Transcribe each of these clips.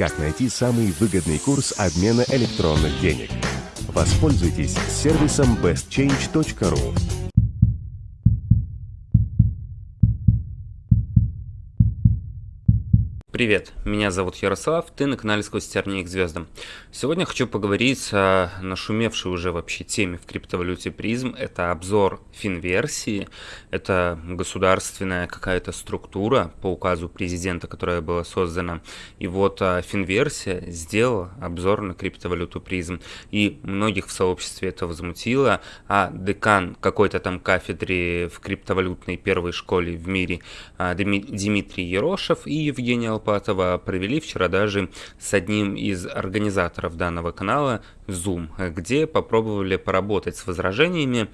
как найти самый выгодный курс обмена электронных денег. Воспользуйтесь сервисом bestchange.ru. Привет, меня зовут Ярослав, ты на канале Сквозь тернии к звездам. Сегодня хочу поговорить о нашумевшей уже вообще теме в криптовалюте призм. Это обзор финверсии. Это государственная какая-то структура по указу президента, которая была создана. И вот а, финверсия сделала обзор на криптовалюту призм. И многих в сообществе это возмутило. А декан какой-то там кафедры в криптовалютной первой школе в мире а, Дмитрий Ерошев и Евгений Алпатова провели вчера даже с одним из организаторов данного канала Zoom, где попробовали поработать с возражениями,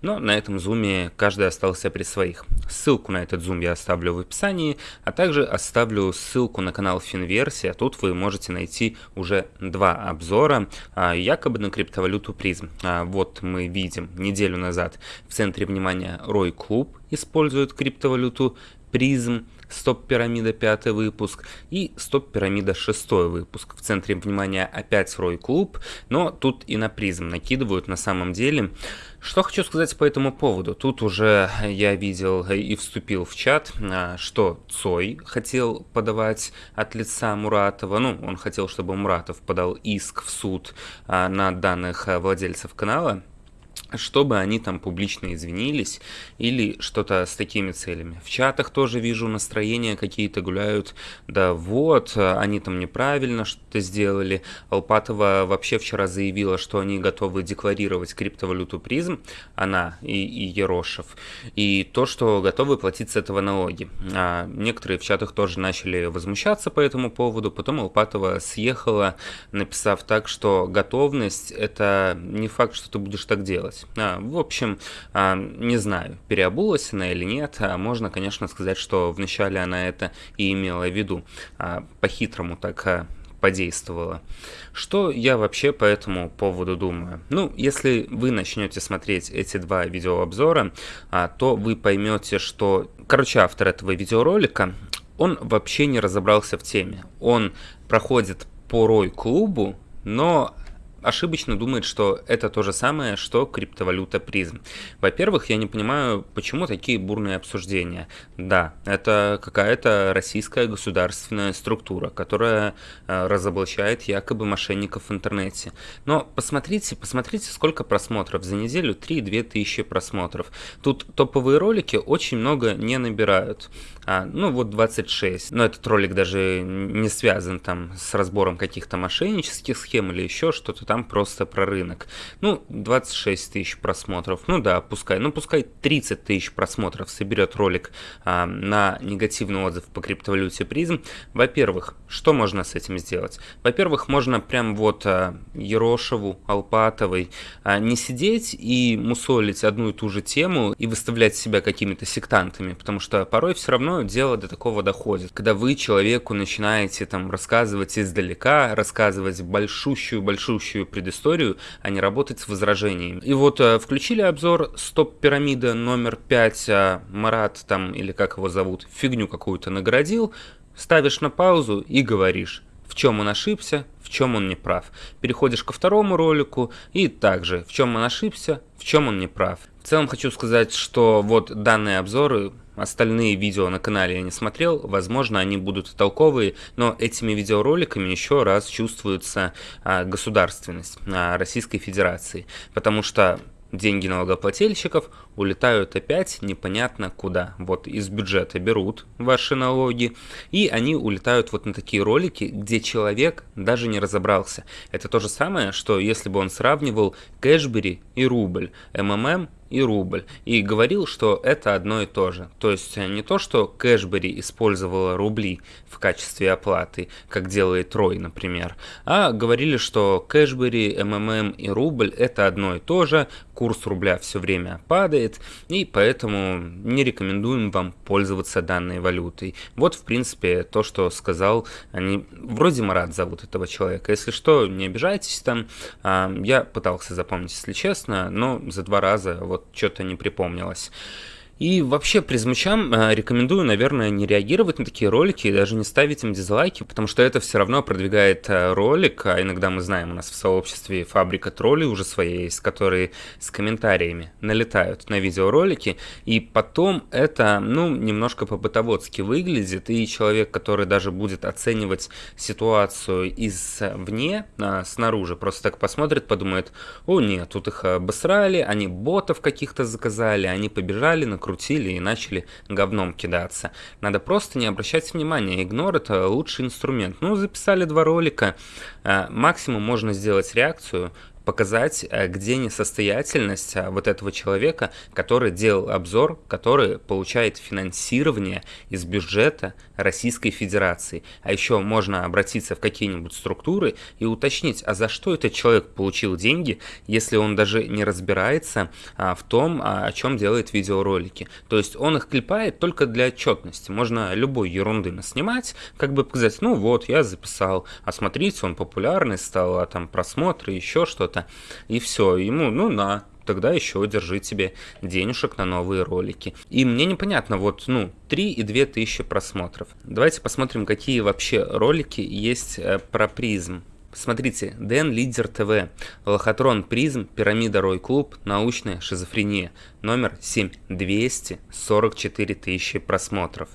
но на этом зуме каждый остался при своих. Ссылку на этот зум я оставлю в описании, а также оставлю ссылку на канал Финверсия. Тут вы можете найти уже два обзора, а, якобы на криптовалюту призм. А, вот мы видим неделю назад в центре внимания Рой Клуб использует криптовалюту призм. Стоп-пирамида пятый выпуск и Стоп-пирамида шестой выпуск. В центре внимания опять Рой Клуб, но тут и на призм накидывают на самом деле. Что хочу сказать по этому поводу. Тут уже я видел и вступил в чат, а, что Цой хотел подавать от лица Муратова. Ну, он хотел, чтобы Муратов подал иск в суд а, на данных владельцев канала чтобы они там публично извинились или что-то с такими целями. В чатах тоже вижу настроения какие-то гуляют, да вот, они там неправильно что-то сделали. Алпатова вообще вчера заявила, что они готовы декларировать криптовалюту призм, она и, и Ерошев, и то, что готовы платить с этого налоги. А некоторые в чатах тоже начали возмущаться по этому поводу, потом Алпатова съехала, написав так, что готовность это не факт, что ты будешь так делать. А, в общем, а, не знаю, переобулась она или нет. А можно, конечно, сказать, что вначале она это и имела в виду. А, по-хитрому так а, подействовала. Что я вообще по этому поводу думаю? Ну, если вы начнете смотреть эти два видеообзора, а, то вы поймете, что, короче, автор этого видеоролика, он вообще не разобрался в теме. Он проходит по Рой-клубу, но ошибочно думает, что это то же самое, что криптовалюта призм. Во-первых, я не понимаю, почему такие бурные обсуждения. Да, это какая-то российская государственная структура, которая э, разоблачает якобы мошенников в интернете. Но посмотрите, посмотрите, сколько просмотров. За неделю 3-2 тысячи просмотров. Тут топовые ролики очень много не набирают. А, ну вот 26. Но этот ролик даже не связан там с разбором каких-то мошеннических схем или еще что-то там просто про рынок. Ну, 26 тысяч просмотров. Ну да, пускай. Ну пускай 30 тысяч просмотров соберет ролик а, на негативный отзыв по криптовалюте призм. Во-первых, что можно с этим сделать? Во-первых, можно прям вот а, Ерошеву, Алпатовой а, не сидеть и мусолить одну и ту же тему и выставлять себя какими-то сектантами, потому что порой все равно дело до такого доходит. Когда вы человеку начинаете там рассказывать издалека, рассказывать большущую-большущую предысторию, а не работать с возражениями. И вот э, включили обзор стоп-пирамида номер 5, а Марат там, или как его зовут, фигню какую-то наградил, ставишь на паузу и говоришь, в чем он ошибся, в чем он не прав. Переходишь ко второму ролику и также, в чем он ошибся, в чем он не прав. В целом хочу сказать, что вот данные обзоры Остальные видео на канале я не смотрел, возможно, они будут толковые, но этими видеороликами еще раз чувствуется а, государственность а, Российской Федерации, потому что деньги налогоплательщиков улетают опять непонятно куда. Вот из бюджета берут ваши налоги, и они улетают вот на такие ролики, где человек даже не разобрался. Это то же самое, что если бы он сравнивал кэшбери и рубль, МММ и рубль, и говорил, что это одно и то же. То есть не то, что Кэшбери использовала рубли в качестве оплаты, как делает Рой, например, а говорили, что Кэшбери, МММ и рубль это одно и то же, курс рубля все время падает, и поэтому не рекомендуем вам пользоваться данной валютой. Вот, в принципе, то, что сказал, они, вроде Марат зовут этого человека, если что, не обижайтесь там, а, я пытался запомнить, если честно, но за два раза вот что-то не припомнилось. И вообще призмачам э, рекомендую, наверное, не реагировать на такие ролики и даже не ставить им дизлайки, потому что это все равно продвигает э, ролик, а иногда мы знаем, у нас в сообществе фабрика троллей уже своей есть, которые с комментариями налетают на видеоролики, и потом это, ну, немножко по-бытоводски выглядит, и человек, который даже будет оценивать ситуацию извне, а, снаружи, просто так посмотрит, подумает, о нет, тут их обосрали, они ботов каких-то заказали, они побежали на накрутили и начали говном кидаться. Надо просто не обращать внимания, игнор это лучший инструмент. Ну, записали два ролика, а, максимум можно сделать реакцию, показать, э, где несостоятельность э, вот этого человека, который делал обзор, который получает финансирование из бюджета Российской Федерации. А еще можно обратиться в какие-нибудь структуры и уточнить, а за что этот человек получил деньги, если он даже не разбирается а, в том, а, о чем делает видеоролики. То есть он их клепает только для отчетности. Можно любой ерунды наснимать, как бы показать, ну вот, я записал, а смотрите, он популярный стал, а там просмотры, еще что-то. И все, ему, ну на, тогда еще держи тебе денежек на новые ролики. И мне непонятно, вот, ну, 3 и 2 тысячи просмотров. Давайте посмотрим, какие вообще ролики есть э, про призм. Смотрите, Дэн Лидер ТВ, Лохотрон Призм, Пирамида Рой Клуб, Научная шизофрения, номер 7, 244 тысячи просмотров.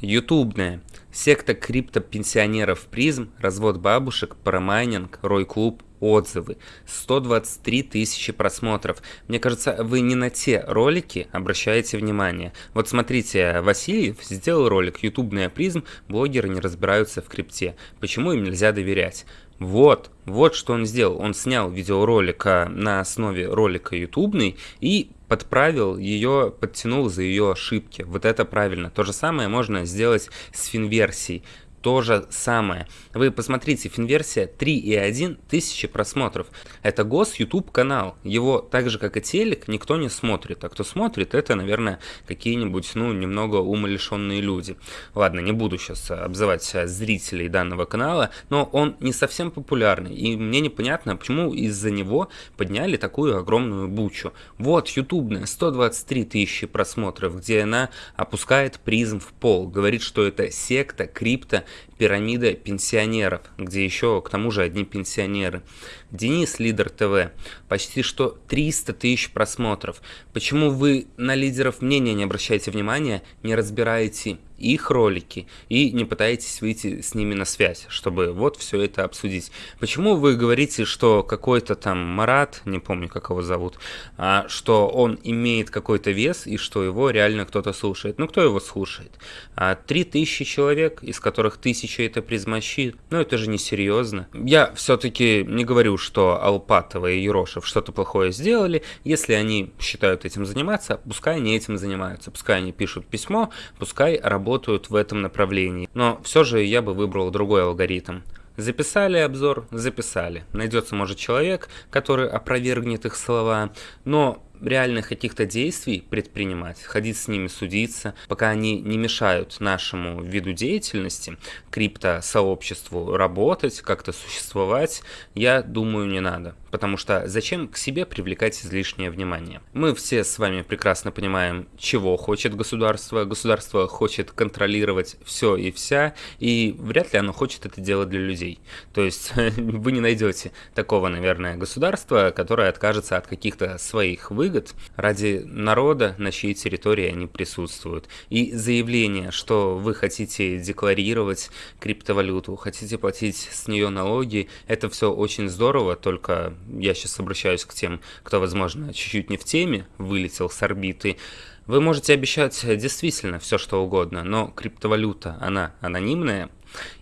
Ютубная, секта криптопенсионеров Призм, развод бабушек, парамайнинг, Рой Клуб, отзывы, 123 тысячи просмотров. Мне кажется, вы не на те ролики обращаете внимание. Вот смотрите, Васильев сделал ролик «Ютубная призм. Блогеры не разбираются в крипте. Почему им нельзя доверять?» Вот, вот что он сделал. Он снял видеоролик на основе ролика ютубный и подправил ее, подтянул за ее ошибки. Вот это правильно. То же самое можно сделать с финверсией то же самое. Вы посмотрите, финверсия 3,1 тысячи просмотров. Это гос YouTube канал. Его так же, как и телек, никто не смотрит. А кто смотрит, это, наверное, какие-нибудь, ну, немного умалишенные люди. Ладно, не буду сейчас обзывать зрителей данного канала, но он не совсем популярный. И мне непонятно, почему из-за него подняли такую огромную бучу. Вот, ютубная, 123 тысячи просмотров, где она опускает призм в пол. Говорит, что это секта, крипто, пирамида пенсионеров, где еще к тому же одни пенсионеры. Денис Лидер ТВ, почти что 300 тысяч просмотров. Почему вы на лидеров мнения не обращаете внимания, не разбираете их ролики и не пытаетесь выйти с ними на связь, чтобы вот все это обсудить. Почему вы говорите, что какой-то там Марат, не помню, как его зовут, а, что он имеет какой-то вес и что его реально кто-то слушает? Ну, кто его слушает? А, три тысячи человек, из которых тысяча это призмащи, ну, это же не серьезно. Я все-таки не говорю, что Алпатова и Ерошев что-то плохое сделали. Если они считают этим заниматься, пускай они этим занимаются, пускай они пишут письмо, пускай работают работают в этом направлении. Но все же я бы выбрал другой алгоритм. Записали обзор, записали. Найдется, может, человек, который опровергнет их слова, но реальных каких-то действий предпринимать, ходить с ними судиться, пока они не мешают нашему виду деятельности, крипто-сообществу работать, как-то существовать, я думаю, не надо. Потому что зачем к себе привлекать излишнее внимание? Мы все с вами прекрасно понимаем, чего хочет государство. Государство хочет контролировать все и вся, и вряд ли оно хочет это делать для людей. То есть вы не найдете такого, наверное, государства, которое откажется от каких-то своих выгод, выгод ради народа, на чьей территории они присутствуют. И заявление, что вы хотите декларировать криптовалюту, хотите платить с нее налоги, это все очень здорово, только я сейчас обращаюсь к тем, кто, возможно, чуть-чуть не в теме, вылетел с орбиты, вы можете обещать действительно все, что угодно, но криптовалюта, она анонимная,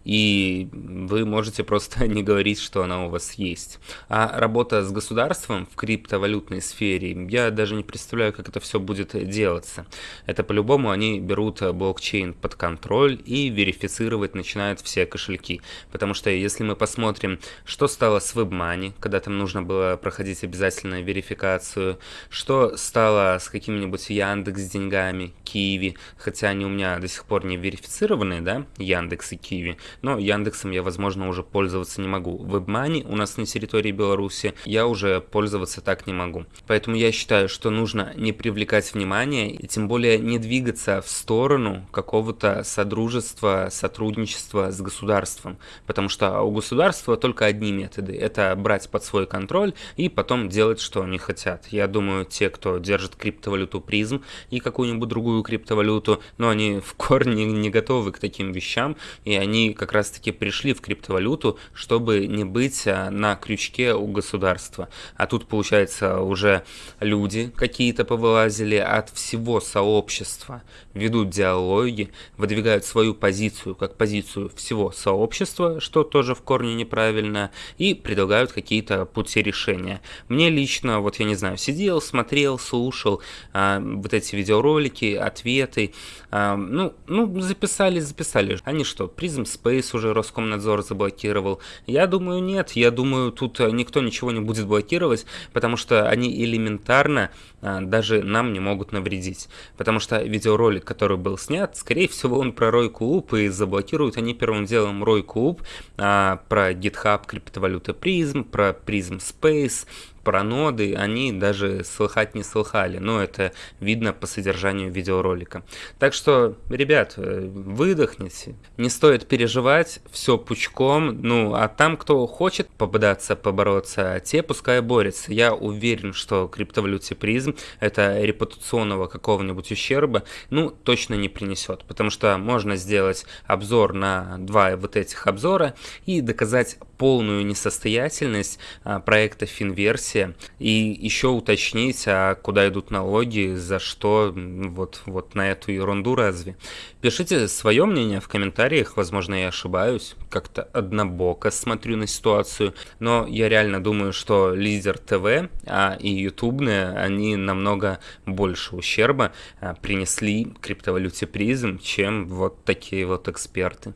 и вы можете просто не говорить, что она у вас есть. А работа с государством в криптовалютной сфере, я даже не представляю, как это все будет делаться. Это по-любому они берут блокчейн под контроль и верифицировать начинают все кошельки. Потому что если мы посмотрим, что стало с WebMoney, когда там нужно было проходить обязательно верификацию, что стало с какими-нибудь Яндекс деньгами, Киви, хотя они у меня до сих пор не верифицированы, да, Яндекс и Киви, Киви. Но Яндексом я, возможно, уже пользоваться не могу. WebMoney у нас на территории Беларуси я уже пользоваться так не могу. Поэтому я считаю, что нужно не привлекать внимание и тем более не двигаться в сторону какого-то содружества, сотрудничества с государством. Потому что у государства только одни методы. Это брать под свой контроль и потом делать, что они хотят. Я думаю, те, кто держит криптовалюту призм и какую-нибудь другую криптовалюту, но они в корне не готовы к таким вещам, и они как раз-таки пришли в криптовалюту, чтобы не быть а, на крючке у государства. А тут, получается, уже люди какие-то повылазили от всего сообщества, ведут диалоги, выдвигают свою позицию как позицию всего сообщества, что тоже в корне неправильно, и предлагают какие-то пути решения. Мне лично, вот я не знаю, сидел, смотрел, слушал а, вот эти видеоролики, ответы, а, ну, ну, записали, записали. Они что, Prism Space уже Роскомнадзор заблокировал? Я думаю, нет. Я думаю, тут никто ничего не будет блокировать, потому что они элементарно а, даже нам не могут навредить. Потому что видеоролик, который был снят, скорее всего, он про Рой Клуб, и заблокируют они первым делом Рой Клуб, а, про GitHub криптовалюты Prism, про Prism Space, про ноды они даже слыхать не слыхали, но это видно по содержанию видеоролика. Так что, ребят, э, выдохните, не стоит переживать, все пучком, ну, а там, кто хочет попадаться, побороться, те пускай борются. Я уверен, что криптовалюте призм это репутационного какого-нибудь ущерба, ну, точно не принесет, потому что можно сделать обзор на два вот этих обзора и доказать полную несостоятельность а, проекта Финверсия и еще уточнить, а куда идут налоги, за что вот, вот на эту ерунду разве. Пишите свое мнение в комментариях, возможно я ошибаюсь, как-то однобоко смотрю на ситуацию, но я реально думаю, что лидер ТВ а, и ютубные, они намного больше ущерба а, принесли криптовалюте призм, чем вот такие вот эксперты.